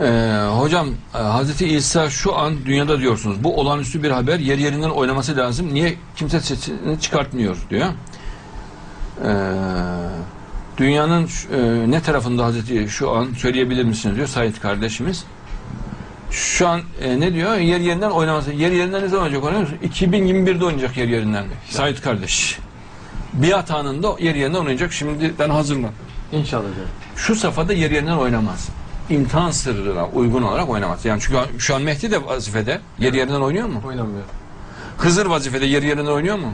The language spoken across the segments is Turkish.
Ee, hocam e, Hazreti İsa şu an dünyada diyorsunuz. Bu olağanüstü bir haber. Yer yerinden oynaması lazım. Niye kimse sesini çıkartmıyor diyor. Ee, dünyanın e, ne tarafında Hazreti şu an söyleyebilir misiniz diyor Said kardeşimiz. Şu an e, ne diyor? Yer yerinden oynaması. Yer yerinden ne zaman oynayacak? Oynuyor musun? 2021'de oynayacak yer yerinden. Said kardeş. Biat anında yer yerinden oynayacak. Şimdiden hazırlan. İnşallah. Şu safhada yer yerinden oynamaz. İmtihan sırrına uygun olarak oynamaz. Yani çünkü şu an Mehdi de vazifede yer yerinden oynuyor mu? Oynamıyor. Hızır vazifede yer yerinden oynuyor mu?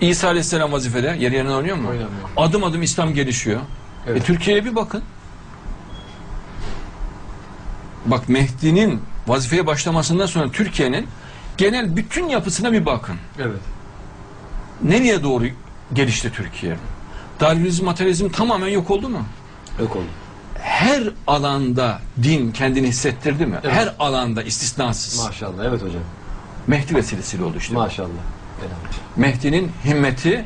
İsa Aleyhisselam vazifede yer yerinden oynuyor mu? Oynamıyor. Adım adım İslam gelişiyor. Evet. E, Türkiye'ye bir bakın. Bak Mehdi'nin vazifeye başlamasından sonra Türkiye'nin genel bütün yapısına bir bakın. Evet. Nereye doğru gelişti Türkiye? Darwinizm, materyalizm tamamen yok oldu mu? Yok oldu. Her alanda din kendini hissettirdi mi? Evet. Her alanda istisnasız. Maşallah. Evet hocam. Mehdi vesilesiyle oldu işte. Maşallah. Mehdi'nin himmeti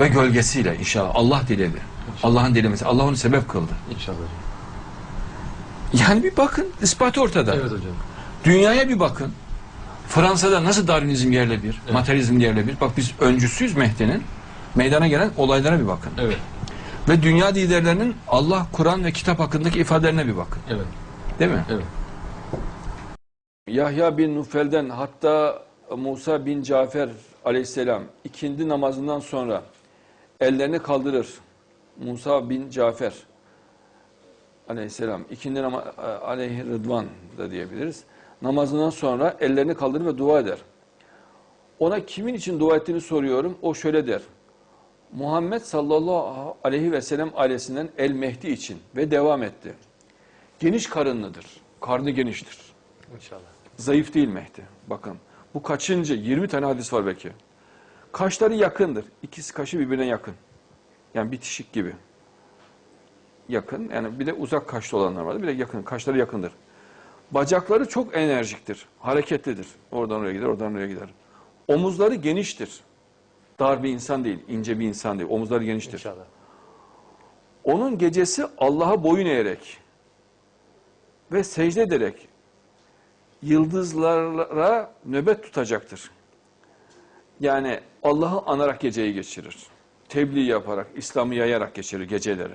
ve gölgesiyle inşallah Allah diledi. Allah'ın dilemesi. Allah onu sebep kıldı. İnşallah. Yani bir bakın ispat ortada. Evet hocam. Dünyaya bir bakın. Fransa'da nasıl Darwinizm yerle bir, materyalizm yerle bir. Bak biz öncüsüyüz Mehdi'nin. Meydana gelen olaylara bir bakın. Evet. Ve dünya liderlerinin Allah, Kur'an ve kitap hakkındaki ifadelerine bir bakın. Evet. Değil mi? Evet. Yahya bin Nufel'den hatta Musa bin Cafer aleyhisselam ikindi namazından sonra ellerini kaldırır. Musa bin Cafer aleyhisselam ikindi nama aleyhi rıdvan da diyebiliriz. Namazından sonra ellerini kaldırır ve dua eder. Ona kimin için dua ettiğini soruyorum. O şöyle der. Muhammed sallallahu aleyhi ve sellem ailesinden El Mehdi için ve devam etti. Geniş karınlıdır. Karnı geniştir. İnşallah. Zayıf değil Mehdi. Bakın bu kaçıncı? 20 tane hadis var belki. Kaşları yakındır. İkisi kaşı birbirine yakın. Yani bitişik gibi. Yakın. Yani bir de uzak kaşlı olanlar vardı. Bir de yakın. Kaşları yakındır. Bacakları çok enerjiktir. Hareketlidir. Oradan oraya gider, oradan oraya gider. Omuzları geniştir. Dar bir insan değil, ince bir insan değil. Omuzları geniştir. İnşallah. Onun gecesi Allah'a boyun eğerek ve secde ederek yıldızlara nöbet tutacaktır. Yani Allah'ı anarak geceyi geçirir. Tebliğ yaparak, İslam'ı yayarak geçirir geceleri.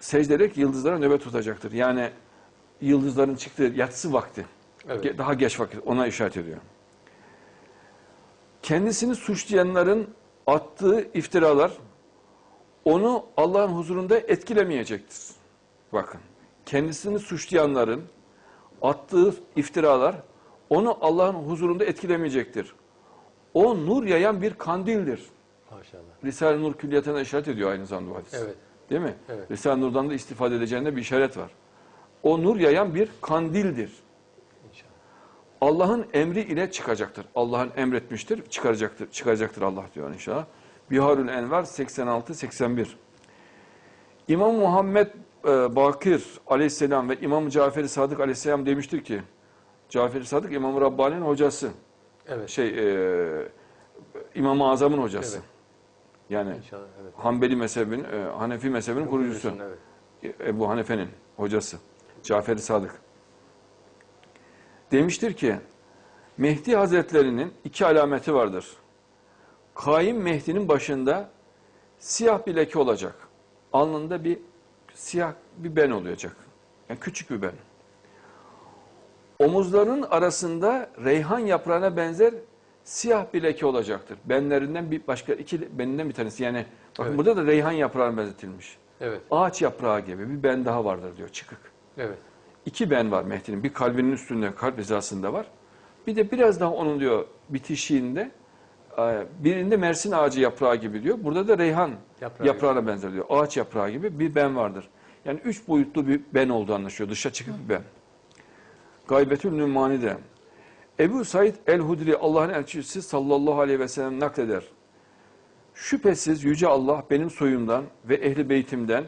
Secde ederek yıldızlara nöbet tutacaktır. Yani yıldızların çıktığı yatsı vakti. Evet. Daha geç vakit ona işaret ediyor. Kendisini suçlayanların attığı iftiralar onu Allah'ın huzurunda etkilemeyecektir. Bakın, kendisini suçlayanların attığı iftiralar onu Allah'ın huzurunda etkilemeyecektir. O nur yayan bir kandildir. Maşallah. Risale-i Nur külliyatına işaret ediyor aynı zamanda bu hadis. Evet. Değil mi? Evet. Risale-i Nur'dan da istifade edeceğinde bir işaret var. O nur yayan bir kandildir. Allah'ın emri ile çıkacaktır. Allah'ın emretmiştir, çıkaracaktır, çıkaracaktır Allah diyor inşallah. Biharül Envar 86-81. İmam Muhammed e, Bakir aleyhisselam ve İmam Cafer-i Sadık aleyhisselam demiştir ki, Cafer-i Sadık İmam-ı Rabbani'nin hocası, Evet. şey e, İmam-ı Azam'ın hocası. Evet. Yani İnşallah. Evet. Hanbeli mezhebinin, e, Hanefi mezhebinin kurucusu. Evet. Ebu Hanife'nin hocası Cafer-i Sadık. Demiştir ki Mehdi Hazretlerinin iki alameti vardır. Kaim Mehdi'nin başında siyah bir leke olacak. Alnında bir siyah bir ben olacak. Yani küçük bir ben. Omuzlarının arasında reyhan yaprağına benzer siyah bir leke olacaktır. Benlerinden bir başka iki beninden bir tanesi. Yani bakın Evet. burada da reyhan yaprağına benzetilmiş. Evet. Ağaç yaprağı gibi bir ben daha vardır diyor çıkık. Evet. İki ben var Mehdi'nin. Bir kalbinin üstünde, kalp hizasında var. Bir de biraz daha onun diyor bitişiğinde e, birinde Mersin ağacı yaprağı gibi diyor. Burada da reyhan Yaprağı yaprağına benzer diyor. Ağaç yaprağı gibi bir ben vardır. Yani üç boyutlu bir ben olduğu anlaşıyor. Dışa çıkık bir ben. Gaybetül Nümani de. Ebu Said el-Hudri Allah'ın elçisi sallallahu aleyhi ve sellem nakleder. Şüphesiz Yüce Allah benim soyumdan ve ehli beytimden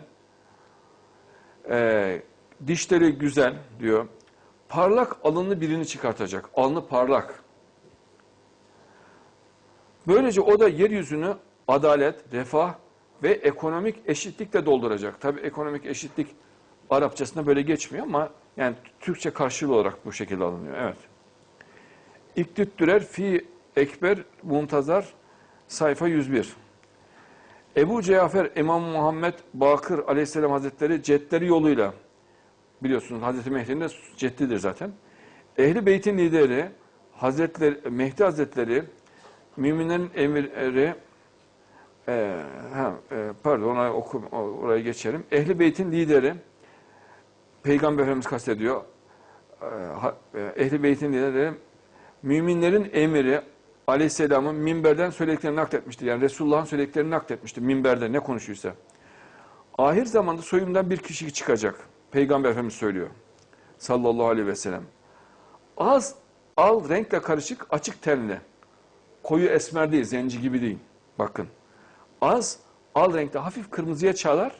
e, dişleri güzel diyor. Parlak alınlı birini çıkartacak. Alnı parlak. Böylece o da yeryüzünü adalet, refah ve ekonomik eşitlikle dolduracak. Tabii ekonomik eşitlik Arapçasında böyle geçmiyor ama yani Türkçe karşılığı olarak bu şekilde alınıyor. Evet. İktüttürer fi ekber muntazar sayfa 101. Ebu Cafer İmam Muhammed Bakır Aleyhisselam Hazretleri cetleri yoluyla biliyorsunuz Hazreti Mehdi'nin de ceddidir zaten. Ehli Beyt'in lideri Hazretleri Mehdi Hazretleri müminlerin emirleri e, ha, e, pardon ona oku, oraya geçelim. Ehli Beyt'in lideri Peygamber Efendimiz kastediyor. E, e, Ehli Beyt'in lideri müminlerin emiri Aleyhisselam'ın minberden söylediklerini nakletmiştir. Yani Resulullah'ın söylediklerini nakletmiştir minberde ne konuşuyorsa. Ahir zamanda soyumdan bir kişi çıkacak. Peygamber Efendimiz söylüyor. Sallallahu aleyhi ve sellem. Az al renkle karışık açık tenli. Koyu esmer değil, zenci gibi değil. Bakın. Az al renkte hafif kırmızıya çalar.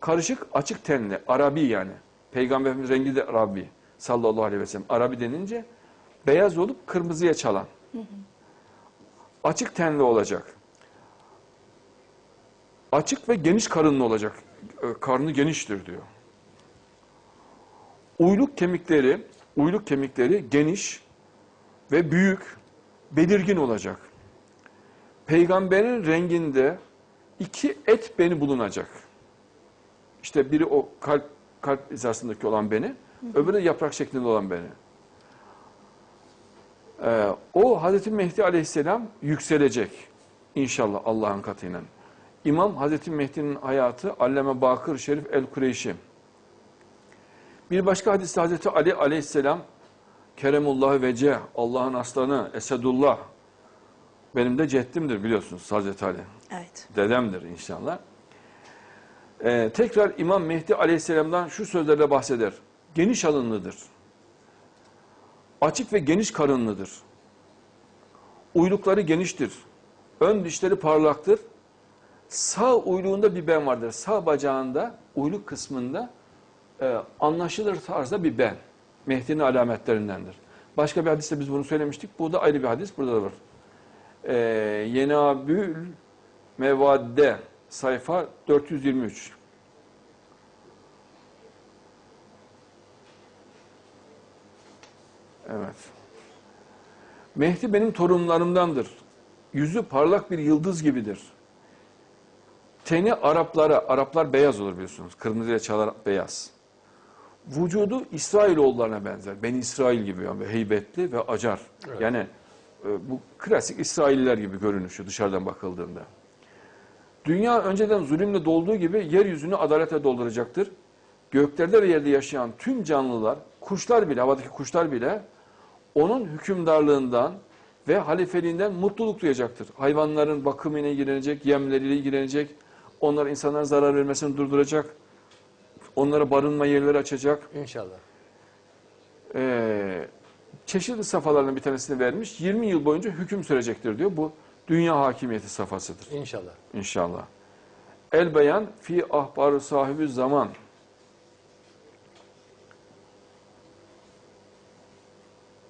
Karışık açık tenli. Arabi yani. Peygamber Efendimiz rengi de Arabi. Sallallahu aleyhi ve sellem. Arabi denince beyaz olup kırmızıya çalan. Açık tenli olacak. Açık ve geniş karınlı olacak. Karnı geniştir diyor. Uyluk kemikleri, uyluk kemikleri geniş ve büyük, belirgin olacak. Peygamberin renginde iki et beni bulunacak. İşte biri o kalp kalp hizasındaki olan beni, öbürü yaprak şeklinde olan beni. Ee, o Hazreti Mehdi Aleyhisselam yükselecek inşallah Allah'ın katıyla. İmam Hazreti Mehdi'nin hayatı Allame Bakır Şerif El-Kureyşi. Bir başka hadiste Hazreti Ali Aleyhisselam Keremullah Vece, Allah'ın aslanı, Esedullah. Benim de ceddimdir biliyorsunuz Hazreti Ali. Evet. Dedemdir inşallah. Ee, tekrar İmam Mehdi Aleyhisselam'dan şu sözlerle bahseder. Geniş alınlıdır. Açık ve geniş karınlıdır. Uylukları geniştir. Ön dişleri parlaktır. Sağ uyluğunda bir ben vardır. Sağ bacağında, uyluk kısmında e, anlaşılır tarzda bir ben. Mehdi'nin alametlerindendir. Başka bir hadiste biz bunu söylemiştik. Bu da ayrı bir hadis. Burada da var. E, Yenabül Mevadde sayfa 423. Evet. Mehdi benim torunlarımdandır. Yüzü parlak bir yıldız gibidir. Teni Araplara, Araplar beyaz olur biliyorsunuz. Kırmızıya çalar beyaz. Vücudu İsrailoğullarına benzer. Ben İsrail gibi yani heybetli ve acar. Evet. Yani e, bu klasik İsrailliler gibi görünüşü dışarıdan bakıldığında. Dünya önceden zulümle dolduğu gibi yeryüzünü adalete dolduracaktır. Göklerde ve yerde yaşayan tüm canlılar, kuşlar bile, havadaki kuşlar bile onun hükümdarlığından ve halifeliğinden mutluluk duyacaktır. Hayvanların bakımıyla ilgilenecek, yemleriyle ilgilenecek, onlara insanlara zarar vermesini durduracak, onlara barınma yerleri açacak. İnşallah. Ee, çeşitli safhalarının bir tanesini vermiş. 20 yıl boyunca hüküm sürecektir diyor. Bu dünya hakimiyeti safhasıdır. İnşallah. İnşallah. El beyan fi ahbarı sahibi zaman.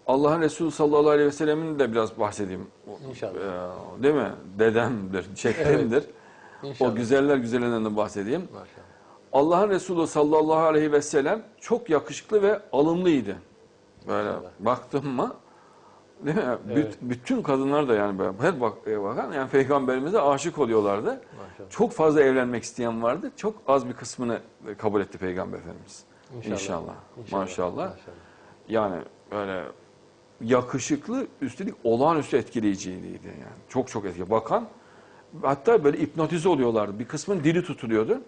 Allah'ın Resulü sallallahu aleyhi ve sellemin de biraz bahsedeyim. İnşallah. Ee, değil mi? Dedemdir, çektimdir. İnşallah. O güzeller güzelinden de bahsedeyim. Maşallah. Allah'ın Resulü sallallahu aleyhi ve sellem çok yakışıklı ve alımlıydı. Böyle Maşallah. baktım mı değil mi? Büt- Evet. bütün kadınlar da yani böyle her bak e, bakan yani peygamberimize aşık oluyorlardı. Maşallah. Çok fazla evlenmek isteyen vardı. Çok az bir kısmını kabul etti peygamber efendimiz. İnşallah. İnşallah. İnşallah. Maşallah. Yani böyle yakışıklı üstelik olağanüstü etkileyiciydi yani. Çok çok etkili. Bakan hatta böyle hipnotize oluyorlardı. Bir kısmın dili tutuluyordu.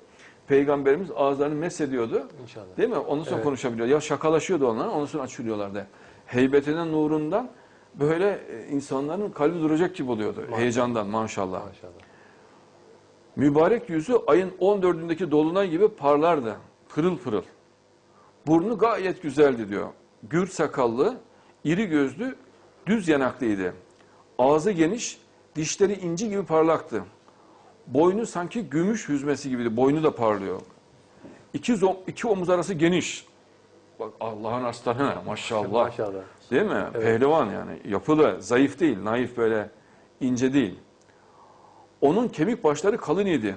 Peygamberimiz ağızlarını mesediyordu. İnşallah. Değil mi? Ondan sonra Evet. konuşabiliyor. Ya şakalaşıyordu onlar, ondan sonra açılıyorlardı. Heybetinden, nurundan böyle e, insanların kalbi duracak gibi oluyordu. Heyecandan maşallah. Maşallah. Mübarek yüzü ayın 14'ündeki dolunay gibi parlardı. Pırıl pırıl. Burnu gayet güzeldi diyor. Gür sakallı, iri gözlü, düz yanaklıydı. Ağzı geniş, dişleri inci gibi parlaktı. Boynu sanki gümüş hüzmesi gibiydi. Boynu da parlıyor. İki, zo- iki omuz arası geniş. Bak Allah'ın aslanı maşallah. Maşallah. Değil mi? Evet. Pehlivan yani. Yapılı, zayıf değil, naif böyle ince değil. Onun kemik başları kalın idi.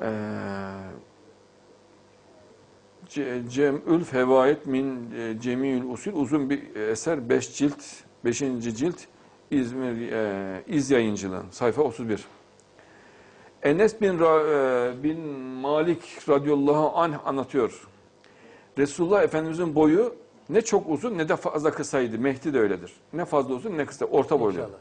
Ee, Ce- Cem'ül Fevaid min e, Cemil Usul uzun bir eser 5 cilt 5. cilt İzmir e, İz Yayıncılığı sayfa 31. Enes bin, Ra- e, bin Malik radıyallahu anh anlatıyor. Resulullah Efendimizin boyu ne çok uzun ne de fazla kısaydı. Mehdi de öyledir. Ne fazla uzun ne kısa. Orta boylu. İnşallah.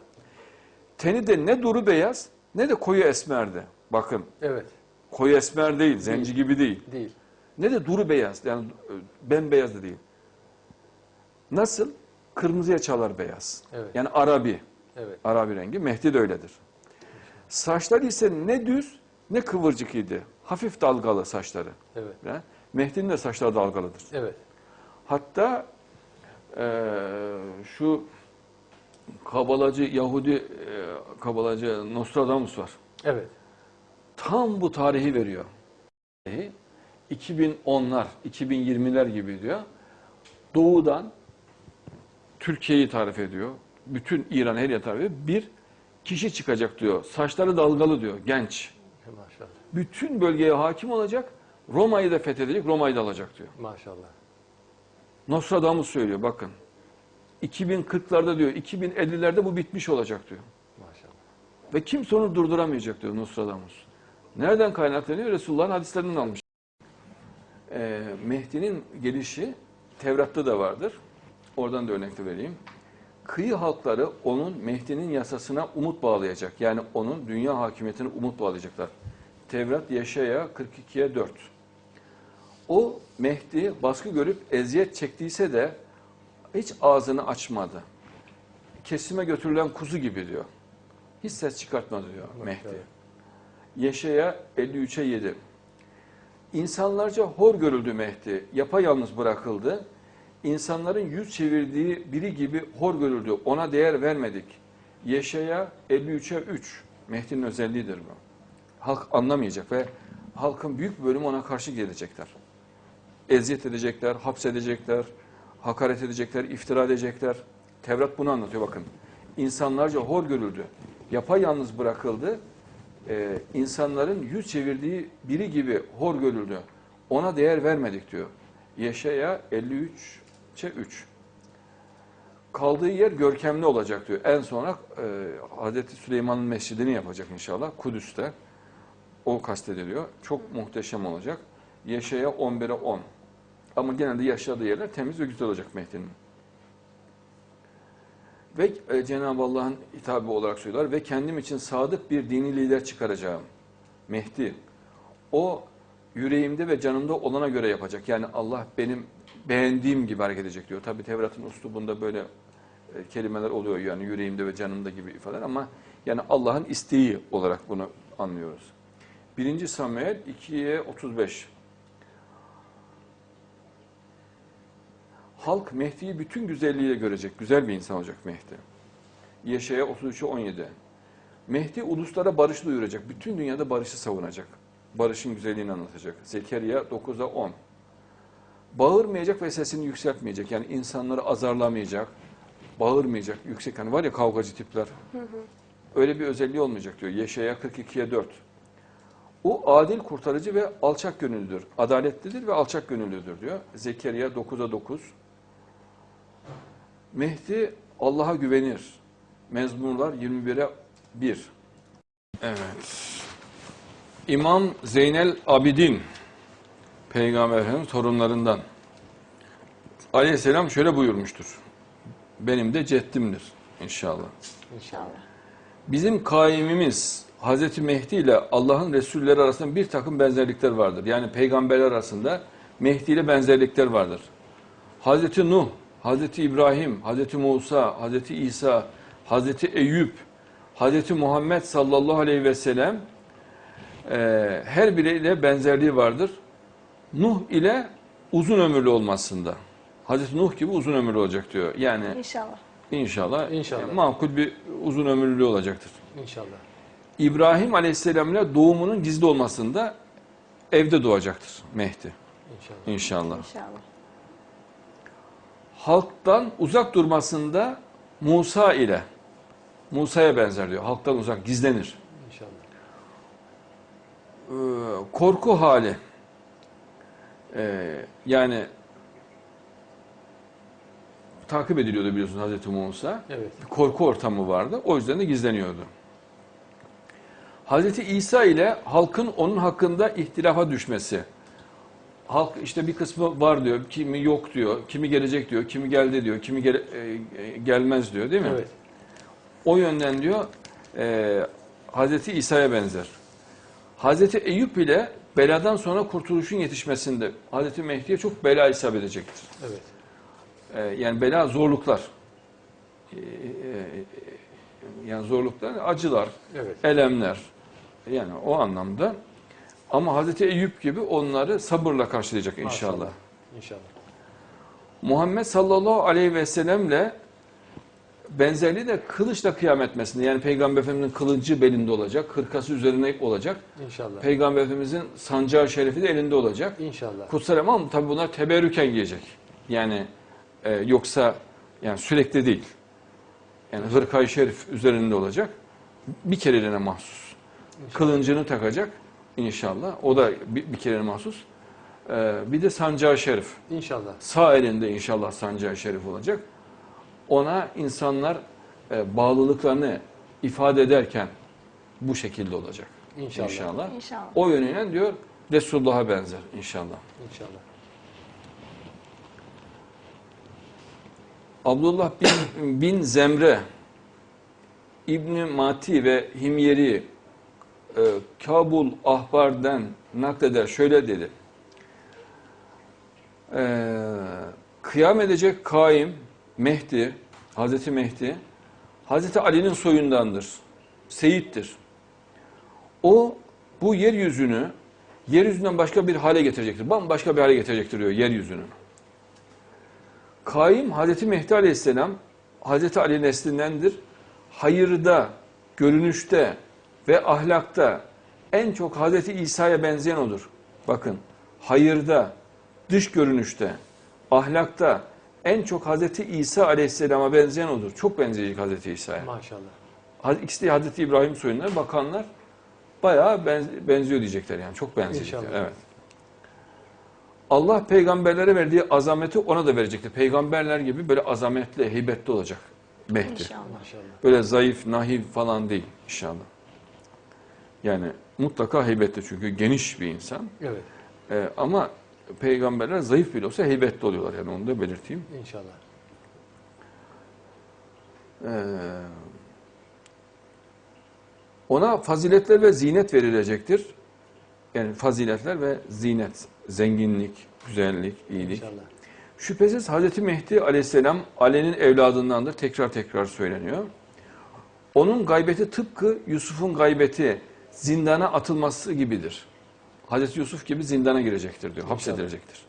Teni de ne duru beyaz ne de koyu esmerdi. Bakın Evet. koyu esmer değil, zenci gibi değil. Değil. Ne de duru beyaz yani e, bembeyaz da değil. Nasıl? Kırmızıya çalar beyaz. Evet. Yani Arabi. Evet. Arabi rengi. Mehdi de öyledir. Saçları ise ne düz ne kıvırcık idi. Hafif dalgalı saçları. Evet. Ya, Mehdi'nin de saçları dalgalıdır. Evet. Hatta eee, şu kabalacı Yahudi eee, kabalacı Nostradamus var. Evet. Tam bu tarihi veriyor. 2010'lar, 2020'ler gibi diyor. Doğudan Türkiye'yi tarif ediyor. Bütün İran her yer tarif ediyor. Bir kişi çıkacak diyor. Saçları dalgalı diyor. Genç. Maşallah. Bütün bölgeye hakim olacak. Roma'yı da fethedecek, Roma'yı da alacak diyor. Maşallah. Nostradamus söylüyor bakın. 2040'larda diyor, 2050'lerde bu bitmiş olacak diyor. Maşallah. Ve kimse onu durduramayacak diyor Nostradamus. Nereden kaynaklanıyor? Resulullah'ın hadislerinden almış. Ee, Mehdi'nin gelişi Tevrat'ta da vardır. Oradan da örnek de vereyim. Kıyı halkları onun Mehdi'nin yasasına umut bağlayacak. Yani onun dünya hakimiyetine umut bağlayacaklar. Tevrat Yaşaya 42'ye 4. O Mehdi baskı görüp eziyet çektiyse de hiç ağzını açmadı. Kesime götürülen kuzu gibi diyor. Hiç ses çıkartmadı diyor Mehdi. Maşallah. Yeşaya 53'e 7. İnsanlarca hor görüldü Mehdi, yapayalnız bırakıldı. İnsanların yüz çevirdiği biri gibi hor görüldü, ona değer vermedik. Yeşaya 53'e 3. Mehdi'nin özelliğidir bu. Halk anlamayacak ve halkın büyük bölümü ona karşı gelecekler. Eziyet edecekler, hapsedecekler, hakaret edecekler, iftira edecekler. Tevrat bunu anlatıyor bakın. İnsanlarca hor görüldü, yapayalnız bırakıldı e, insanların yüz çevirdiği biri gibi hor görüldü. Ona değer vermedik diyor. Yeşaya 53'e 3. Kaldığı yer görkemli olacak diyor. En sonra e, Hazreti Süleyman'ın mescidini yapacak inşallah Kudüs'te. O kastediliyor. Çok muhteşem olacak. Yeşaya 11'e 10. Ama genelde yaşadığı yerler temiz ve güzel olacak Mehdi'nin. Ve e, Cenab-ı Allah'ın hitabı olarak söylüyorlar ve kendim için sadık bir dini lider çıkaracağım. Mehdi. O yüreğimde ve canımda olana göre yapacak. Yani Allah benim beğendiğim gibi hareket edecek diyor. Tabi Tevrat'ın uslubunda böyle e, kelimeler oluyor yani yüreğimde ve canımda gibi ifadeler ama yani Allah'ın isteği olarak bunu anlıyoruz. 1. Samuel 2'ye 35. Halk Mehdi'yi bütün güzelliğiyle görecek. Güzel bir insan olacak Mehdi. Yeşaya 33'e 17. Mehdi uluslara barışı duyuracak. Bütün dünyada barışı savunacak. Barışın güzelliğini anlatacak. Zekeriya 9'a 10. Bağırmayacak ve sesini yükseltmeyecek. Yani insanları azarlamayacak. Bağırmayacak. Yüksek hani var ya kavgacı tipler. Öyle bir özelliği olmayacak diyor. Yeşaya 42'ye 4. O adil kurtarıcı ve alçak gönüllüdür. Adaletlidir ve alçak gönüllüdür diyor. Zekeriya 9'a 9. Mehdi Allah'a güvenir. Mezmurlar 21'e 1. Evet. İmam Zeynel Abidin Peygamber Efendimiz torunlarından Aleyhisselam şöyle buyurmuştur. Benim de ceddimdir inşallah. İnşallah. Bizim kaimimiz Hazreti Mehdi ile Allah'ın Resulleri arasında bir takım benzerlikler vardır. Yani peygamberler arasında Mehdi ile benzerlikler vardır. Hazreti Nuh, Hazreti İbrahim, Hazreti Musa, Hazreti İsa, Hazreti Eyüp, Hazreti Muhammed sallallahu aleyhi ve sellem e, her biriyle benzerliği vardır. Nuh ile uzun ömürlü olmasında. Hazreti Nuh gibi uzun ömürlü olacak diyor. Yani İnşallah. inşallah, İnşallah. e, makul bir uzun ömürlülüğü olacaktır. İnşallah. İbrahim Aleyhisselam ile doğumunun gizli olmasında evde doğacaktır Mehdi İnşallah. inşallah. İnşallah. Halktan uzak durmasında Musa ile Musa'ya benzer diyor. Halktan uzak gizlenir. İnşallah. Ee, korku hali. Ee, yani takip ediliyordu biliyorsunuz Hazreti Musa. Evet. Bir korku ortamı vardı. O yüzden de gizleniyordu. Hazreti İsa ile halkın onun hakkında ihtilafa düşmesi. Halk işte bir kısmı var diyor, kimi yok diyor, kimi gelecek diyor, kimi geldi diyor, kimi gele- e, e, gelmez diyor değil mi? Evet. O yönden diyor e, Hazreti İsa'ya benzer. Hazreti Eyüp ile beladan sonra kurtuluşun yetişmesinde Hazreti Mehdi'ye çok bela isabet edecektir. Evet. E, yani bela zorluklar. E, e, yani zorluklar, acılar, Evet. elemler. Yani o anlamda. Ama Hazreti Eyüp gibi onları sabırla karşılayacak inşallah. Maşallah. İnşallah. Muhammed sallallahu aleyhi ve sellemle benzerliği de kılıçla kıyam etmesinde. Yani Peygamber Efendimizin kılıcı belinde olacak, hırkası üzerine olacak. İnşallah. Peygamber Efendimizin sancağı şerifi de elinde olacak. İnşallah. Kutsal ama tabi bunlar teberrüken giyecek. Yani e, yoksa yani sürekli değil. Yani hırkayı şerif üzerinde olacak. Bir kereliğine mahsus. Kılıncını takacak inşallah. O da bir, bir kereliğine mahsus. E, bir de sancağı şerif. İnşallah. Sağ elinde inşallah sancağı şerif olacak. Ona insanlar e, bağlılıklarını ifade ederken bu şekilde olacak. İnşallah. İnşallah. İnşallah. O yönüyle diyor Resulullah'a benzer inşallah. İnşallah. Abdullah bin, bin Zemre İbni Mati ve Himyeri e, Kabul Ahbar'dan nakleder şöyle dedi. E, kıyam edecek kaim Mehdi, Hazreti Mehdi, Hazreti Ali'nin soyundandır. Seyittir. O bu yeryüzünü yeryüzünden başka bir hale getirecektir. Bambaşka bir hale getirecektir diyor yeryüzünü. Kaim Hazreti Mehdi Aleyhisselam Hazreti Ali neslindendir. Hayırda, görünüşte ve ahlakta en çok Hazreti İsa'ya benzeyen odur. Bakın hayırda, dış görünüşte, ahlakta en çok Hazreti İsa Aleyhisselam'a benzeyen odur. Çok benzeyecek Hazreti İsa'ya. Maşallah. İkisi de Hazreti İbrahim soyundan bakanlar bayağı benz- benziyor diyecekler yani. Çok benzeyecekler. İnşallah. Evet. Allah peygamberlere verdiği azameti ona da verecektir. Peygamberler gibi böyle azametli, heybetli olacak Mehdi. İnşallah. Maşallah. Böyle zayıf, nahiv falan değil inşallah. Yani mutlaka heybetli çünkü geniş bir insan. Evet. Ee, ama peygamberler zayıf bile olsa heybetli oluyorlar yani onu da belirteyim. İnşallah. Ee, ona faziletler ve zinet verilecektir. Yani faziletler ve zinet, zenginlik, güzellik, iyilik. İnşallah. Şüphesiz Hazreti Mehdi aleyhisselam Ali'nin evladındandır. Tekrar tekrar söyleniyor. Onun gaybeti tıpkı Yusuf'un gaybeti zindana atılması gibidir. Hazreti Yusuf gibi zindana girecektir diyor, hapsedilecektir.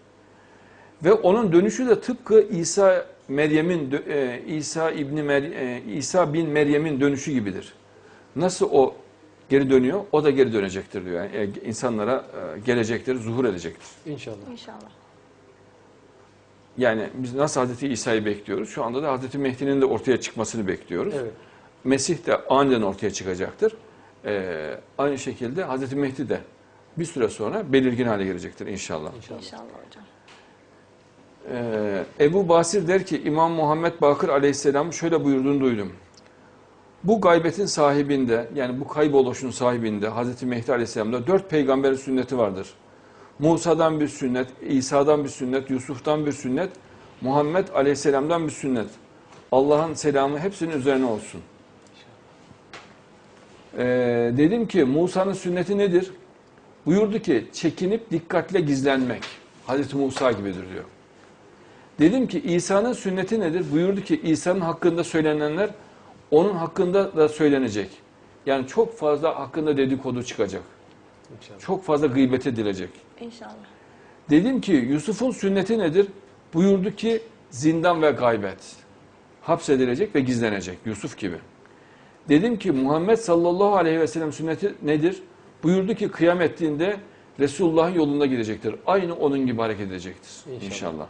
Ve onun dönüşü de tıpkı İsa Meryem'in e, İsa İbni Mer- e, İsa bin Meryem'in dönüşü gibidir. Nasıl o geri dönüyor, o da geri dönecektir diyor. Yani e, insanlara gelecektir, zuhur edecektir. İnşallah. İnşallah. Yani biz nasıl Hazreti İsa'yı bekliyoruz? Şu anda da Hazreti Mehdi'nin de ortaya çıkmasını bekliyoruz. Evet. Mesih de aniden ortaya çıkacaktır. Ee, aynı şekilde Hazreti Mehdi de bir süre sonra belirgin hale gelecektir inşallah. İnşallah. İnşallah hocam. Ee, Ebu Basir der ki İmam Muhammed Bakır aleyhisselam şöyle buyurduğunu duydum. Bu gaybetin sahibinde yani bu kayboluşun sahibinde Hazreti Mehdi aleyhisselamda dört peygamberin sünneti vardır. Musa'dan bir sünnet, İsa'dan bir sünnet, Yusuf'tan bir sünnet, Muhammed aleyhisselamdan bir sünnet. Allah'ın selamı hepsinin üzerine olsun. Ee, dedim ki Musa'nın sünneti nedir? Buyurdu ki çekinip dikkatle gizlenmek. Hazreti Musa gibidir diyor. Dedim ki İsa'nın sünneti nedir? Buyurdu ki İsa'nın hakkında söylenenler onun hakkında da söylenecek. Yani çok fazla hakkında dedikodu çıkacak. İnşallah. Çok fazla gıybet edilecek. İnşallah. Dedim ki Yusuf'un sünneti nedir? Buyurdu ki zindan ve gaybet. Hapsedilecek ve gizlenecek Yusuf gibi. Dedim ki Muhammed sallallahu aleyhi ve sellem sünneti nedir? Buyurdu ki kıyam ettiğinde Resulullah'ın yolunda gidecektir. Aynı onun gibi hareket edecektir İnşallah. inşallah.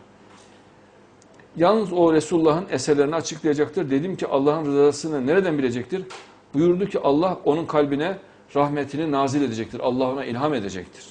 Yalnız o Resulullah'ın eserlerini açıklayacaktır. Dedim ki Allah'ın rızasını nereden bilecektir? Buyurdu ki Allah onun kalbine rahmetini nazil edecektir. Allah ona ilham edecektir.